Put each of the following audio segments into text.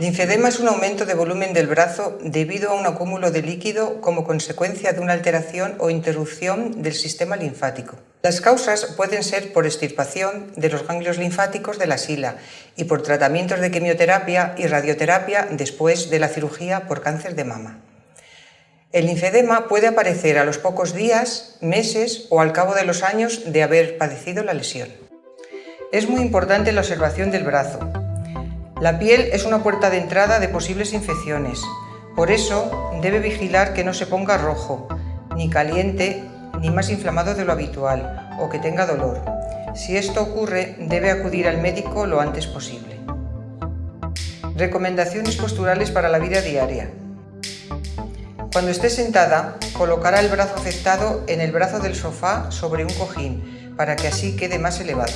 Linfedema es un aumento de volumen del brazo debido a un acúmulo de líquido como consecuencia de una alteración o interrupción del sistema linfático. Las causas pueden ser por extirpación de los ganglios linfáticos de la sila y por tratamientos de quimioterapia y radioterapia después de la cirugía por cáncer de mama. El linfedema puede aparecer a los pocos días, meses o al cabo de los años de haber padecido la lesión. Es muy importante la observación del brazo, la piel es una puerta de entrada de posibles infecciones, por eso debe vigilar que no se ponga rojo, ni caliente, ni más inflamado de lo habitual, o que tenga dolor. Si esto ocurre, debe acudir al médico lo antes posible. Recomendaciones posturales para la vida diaria. Cuando esté sentada, colocará el brazo afectado en el brazo del sofá sobre un cojín, para que así quede más elevado.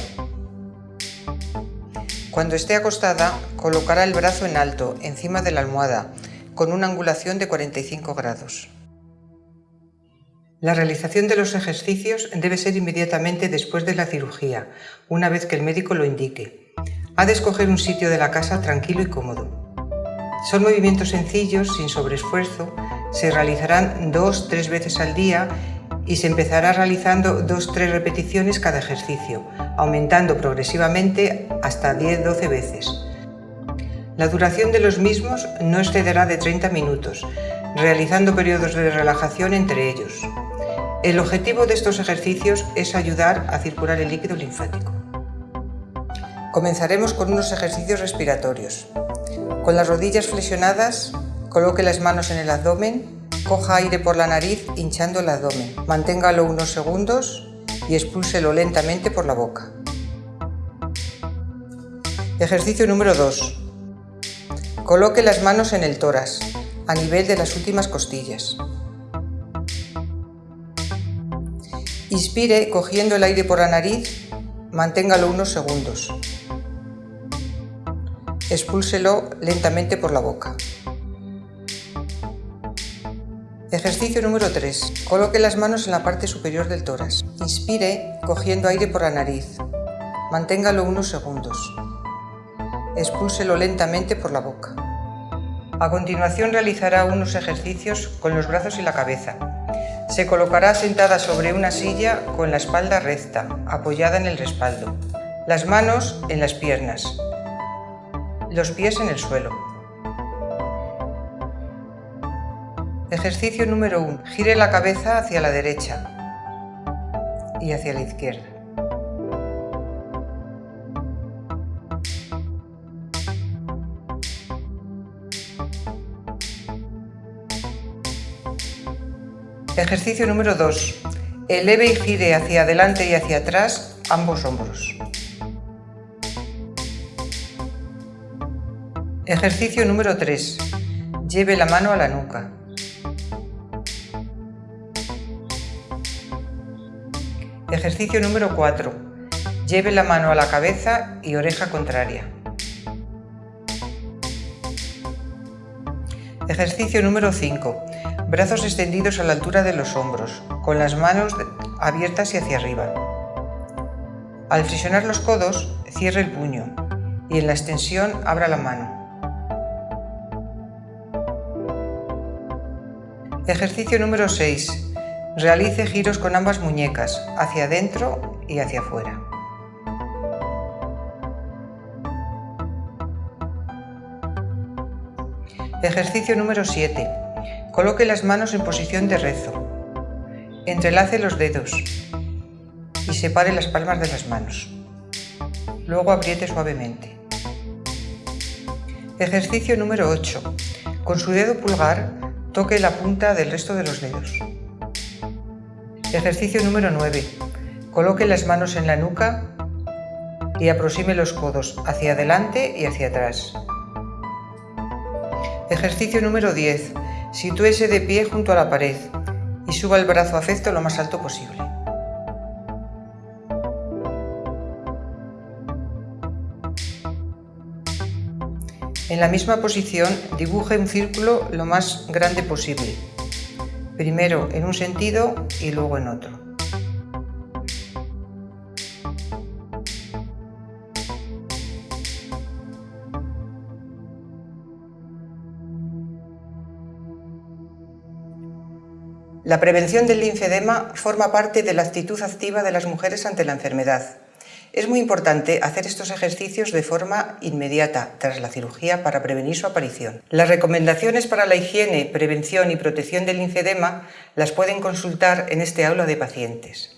Cuando esté acostada, colocará el brazo en alto, encima de la almohada, con una angulación de 45 grados. La realización de los ejercicios debe ser inmediatamente después de la cirugía, una vez que el médico lo indique. Ha de escoger un sitio de la casa tranquilo y cómodo. Son movimientos sencillos, sin sobreesfuerzo, se realizarán dos, tres veces al día y se empezará realizando dos, tres repeticiones cada ejercicio, aumentando progresivamente hasta 10-12 veces. La duración de los mismos no excederá de 30 minutos, realizando periodos de relajación entre ellos. El objetivo de estos ejercicios es ayudar a circular el líquido linfático. Comenzaremos con unos ejercicios respiratorios. Con las rodillas flexionadas, coloque las manos en el abdomen Coja aire por la nariz hinchando el abdomen. Manténgalo unos segundos y expúlselo lentamente por la boca. Ejercicio número 2. Coloque las manos en el tórax, a nivel de las últimas costillas. Inspire cogiendo el aire por la nariz, manténgalo unos segundos. Expúlselo lentamente por la boca. Ejercicio número 3. Coloque las manos en la parte superior del tórax. Inspire cogiendo aire por la nariz. Manténgalo unos segundos. Expúlselo lentamente por la boca. A continuación realizará unos ejercicios con los brazos y la cabeza. Se colocará sentada sobre una silla con la espalda recta, apoyada en el respaldo. Las manos en las piernas. Los pies en el suelo. Ejercicio número 1. Gire la cabeza hacia la derecha y hacia la izquierda. Ejercicio número 2. Eleve y gire hacia adelante y hacia atrás ambos hombros. Ejercicio número 3. Lleve la mano a la nuca. Ejercicio número 4. Lleve la mano a la cabeza y oreja contraria. Ejercicio número 5. Brazos extendidos a la altura de los hombros, con las manos abiertas y hacia arriba. Al flexionar los codos, cierre el puño y en la extensión abra la mano. Ejercicio número 6. Realice giros con ambas muñecas, hacia adentro y hacia afuera. Ejercicio número 7. Coloque las manos en posición de rezo. Entrelace los dedos y separe las palmas de las manos. Luego apriete suavemente. Ejercicio número 8. Con su dedo pulgar, toque la punta del resto de los dedos. Ejercicio número 9. Coloque las manos en la nuca y aproxime los codos hacia adelante y hacia atrás. Ejercicio número 10. Sitúese de pie junto a la pared y suba el brazo afecto lo más alto posible. En la misma posición dibuje un círculo lo más grande posible primero en un sentido y luego en otro. La prevención del linfedema forma parte de la actitud activa de las mujeres ante la enfermedad es muy importante hacer estos ejercicios de forma inmediata tras la cirugía para prevenir su aparición. Las recomendaciones para la higiene, prevención y protección del linfedema las pueden consultar en este aula de pacientes.